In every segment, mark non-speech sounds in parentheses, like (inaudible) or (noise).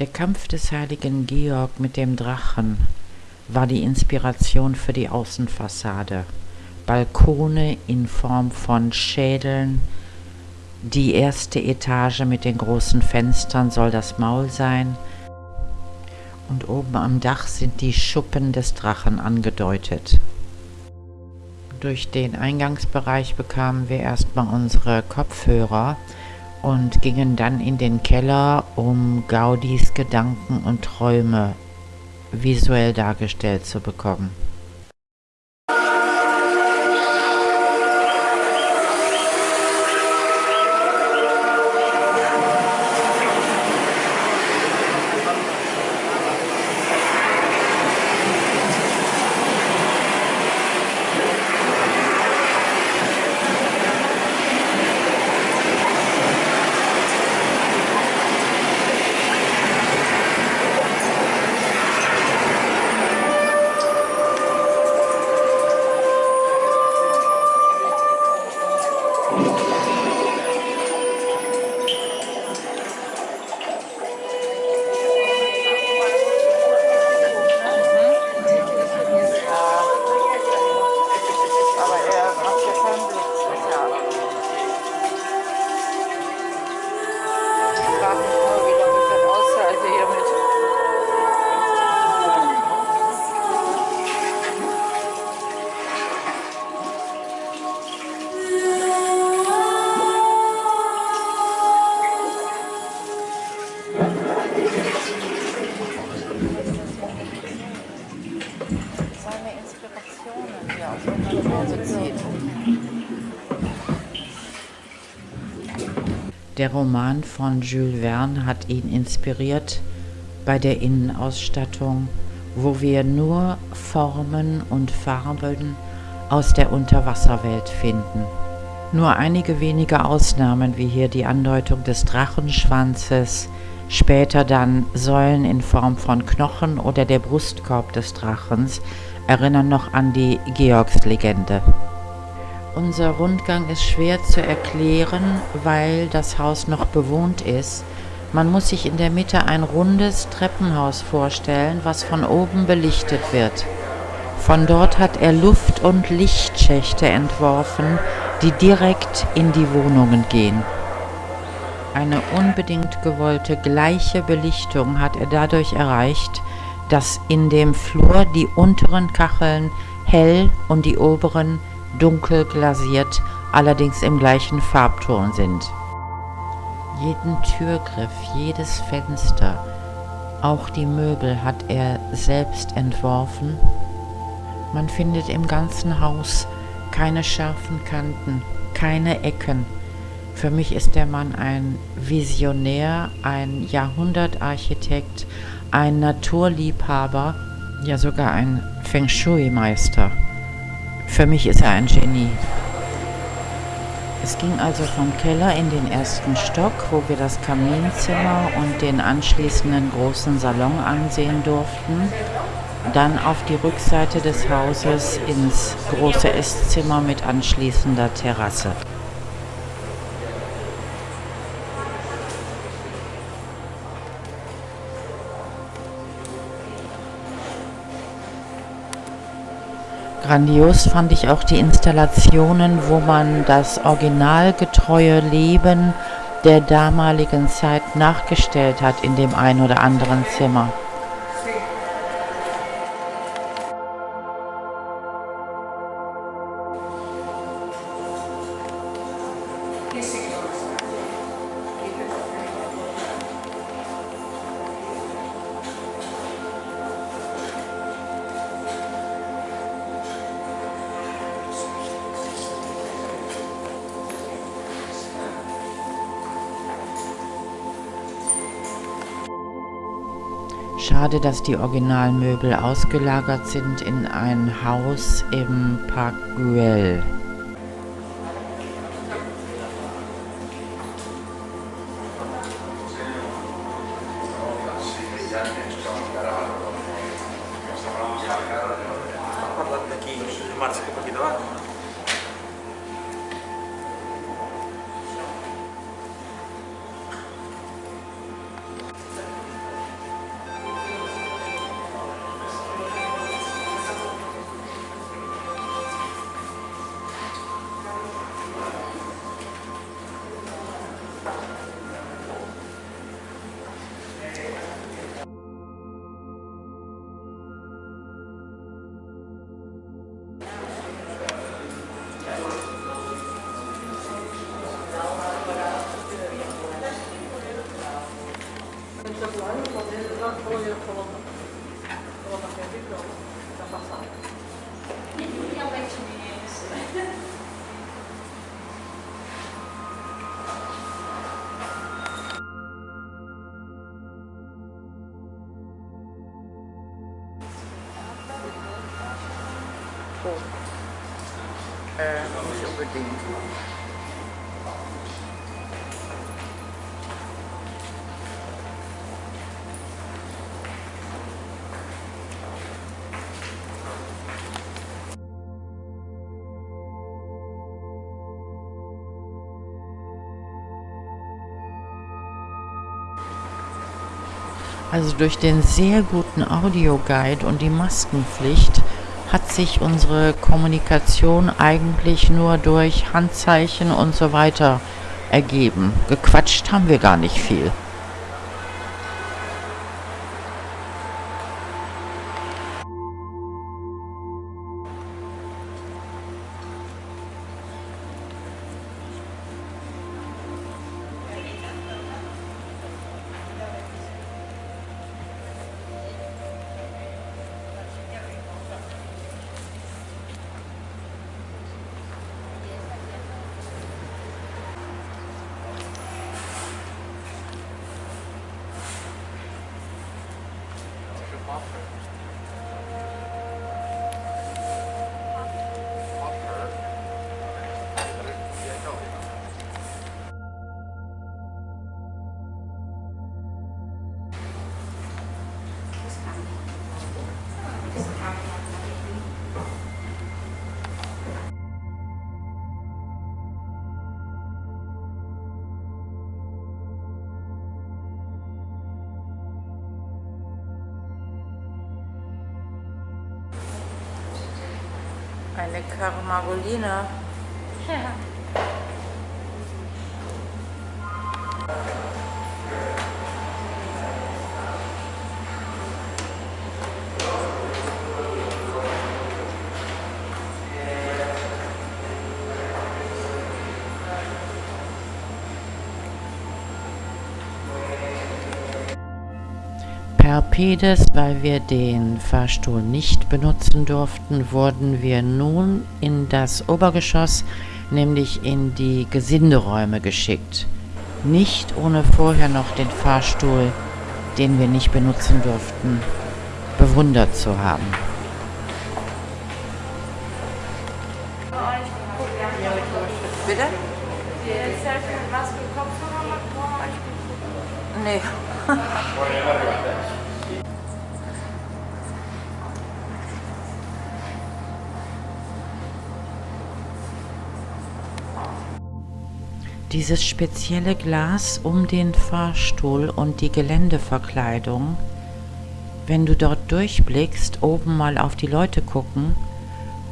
Der Kampf des heiligen Georg mit dem Drachen war die Inspiration für die Außenfassade. Balkone in Form von Schädeln. Die erste Etage mit den großen Fenstern soll das Maul sein. Und oben am Dach sind die Schuppen des Drachen angedeutet. Durch den Eingangsbereich bekamen wir erstmal unsere Kopfhörer und gingen dann in den Keller, um Gaudis Gedanken und Träume visuell dargestellt zu bekommen. Der Roman von Jules Verne hat ihn inspiriert bei der Innenausstattung, wo wir nur Formen und Farben aus der Unterwasserwelt finden. Nur einige wenige Ausnahmen, wie hier die Andeutung des Drachenschwanzes, später dann Säulen in Form von Knochen oder der Brustkorb des Drachens, erinnern noch an die Georgslegende. Unser Rundgang ist schwer zu erklären, weil das Haus noch bewohnt ist. Man muss sich in der Mitte ein rundes Treppenhaus vorstellen, was von oben belichtet wird. Von dort hat er Luft- und Lichtschächte entworfen, die direkt in die Wohnungen gehen. Eine unbedingt gewollte gleiche Belichtung hat er dadurch erreicht, dass in dem Flur die unteren Kacheln hell und die oberen dunkel glasiert, allerdings im gleichen Farbton sind. Jeden Türgriff, jedes Fenster, auch die Möbel hat er selbst entworfen. Man findet im ganzen Haus keine scharfen Kanten, keine Ecken. Für mich ist der Mann ein Visionär, ein Jahrhundertarchitekt, ein Naturliebhaber, ja sogar ein Feng Shui-Meister. Für mich ist er ein Genie. Es ging also vom Keller in den ersten Stock, wo wir das Kaminzimmer und den anschließenden großen Salon ansehen durften. Dann auf die Rückseite des Hauses ins große Esszimmer mit anschließender Terrasse. Grandios fand ich auch die Installationen, wo man das originalgetreue Leben der damaligen Zeit nachgestellt hat in dem ein oder anderen Zimmer. Schade, dass die Originalmöbel ausgelagert sind in ein Haus im Park Güell. Äh, nicht unbedingt. Also durch den sehr guten Audioguide und die Maskenpflicht hat sich unsere Kommunikation eigentlich nur durch Handzeichen und so weiter ergeben. Gequatscht haben wir gar nicht viel. Anne Carma Golina. Non? (laughs) Per Pedes, weil wir den Fahrstuhl nicht benutzen durften, wurden wir nun in das Obergeschoss, nämlich in die Gesinderäume geschickt. Nicht ohne vorher noch den Fahrstuhl, den wir nicht benutzen durften, bewundert zu haben. Bitte? Nee. (laughs) Dieses spezielle Glas um den Fahrstuhl und die Geländeverkleidung, wenn du dort durchblickst, oben mal auf die Leute gucken,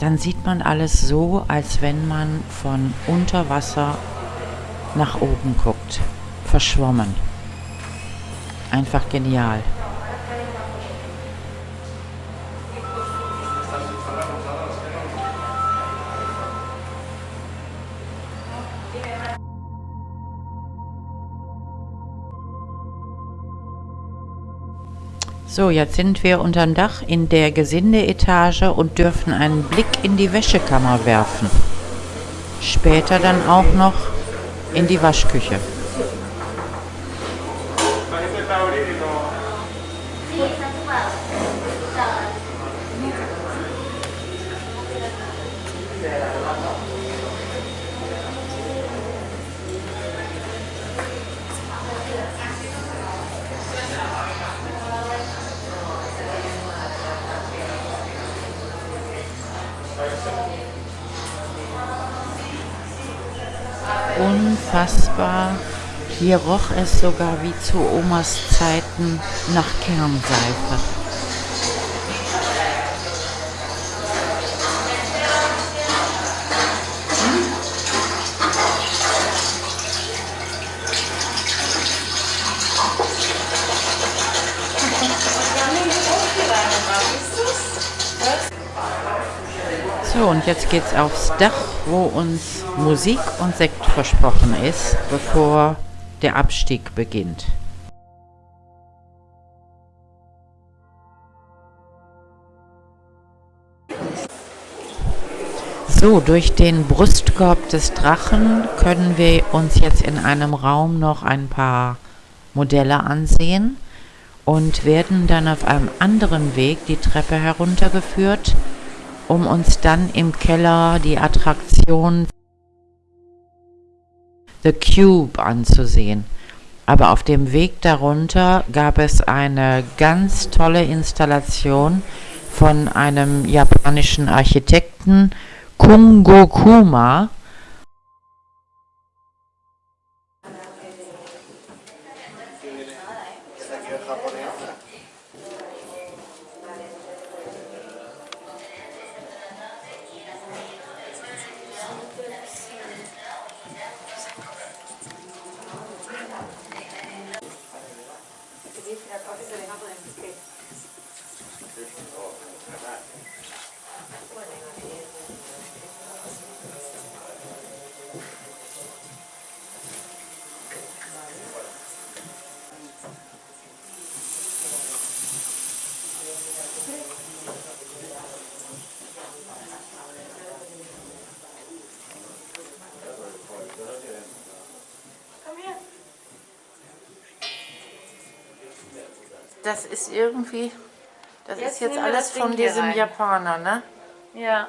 dann sieht man alles so, als wenn man von unter Wasser nach oben guckt. Verschwommen. Einfach genial. So, jetzt sind wir unterm Dach in der Gesindeetage und dürfen einen Blick in die Wäschekammer werfen. Später dann auch noch in die Waschküche. Unfassbar. Hier roch es sogar wie zu Omas Zeiten nach Kernseife. So, und jetzt geht's aufs Dach, wo uns Musik und Sekt versprochen ist, bevor der Abstieg beginnt. So, durch den Brustkorb des Drachen können wir uns jetzt in einem Raum noch ein paar Modelle ansehen und werden dann auf einem anderen Weg die Treppe heruntergeführt, um uns dann im Keller die Attraktion The Cube anzusehen. Aber auf dem Weg darunter gab es eine ganz tolle Installation von einem japanischen Architekten, Kungo Kuma das ist irgendwie, das jetzt ist jetzt alles von diesem Japaner, ne? Ja.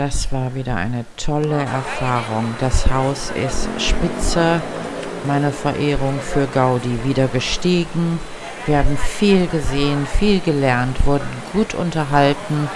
Das war wieder eine tolle Erfahrung. Das Haus ist spitze. Meine Verehrung für Gaudi wieder gestiegen. Wir haben viel gesehen, viel gelernt, wurden gut unterhalten